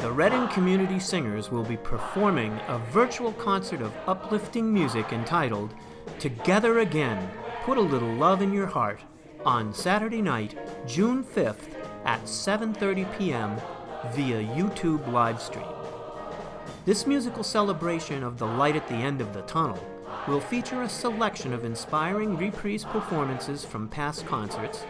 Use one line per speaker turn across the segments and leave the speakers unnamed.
The Reading Community Singers will be performing a virtual concert of uplifting music entitled Together Again Put a Little Love in Your Heart on Saturday night, June 5th at 7:30 p.m. via YouTube livestream. This musical celebration of the light at the end of the tunnel will feature a selection of inspiring reprise performances from past concerts,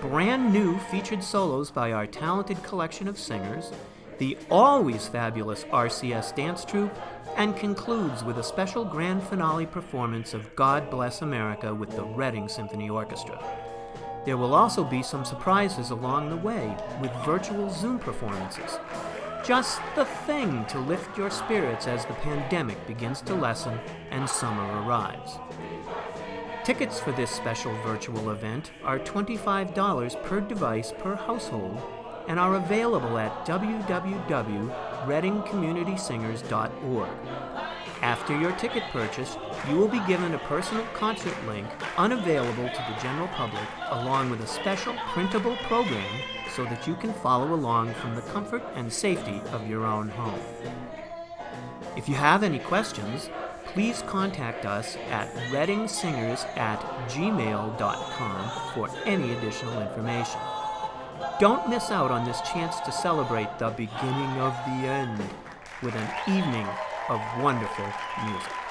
brand new featured solos by our talented collection of singers, the always fabulous RCS Dance Troupe, and concludes with a special grand finale performance of God Bless America with the Reading Symphony Orchestra. There will also be some surprises along the way with virtual Zoom performances. Just the thing to lift your spirits as the pandemic begins to lessen and summer arrives. Tickets for this special virtual event are $25 per device per household and are available at www.readingcommunitysingers.org. After your ticket purchase, you will be given a personal concert link unavailable to the general public, along with a special printable program so that you can follow along from the comfort and safety of your own home. If you have any questions, please contact us at readingsingers at gmail.com for any additional information. Don't miss out on this chance to celebrate the beginning of the end with an evening of wonderful music.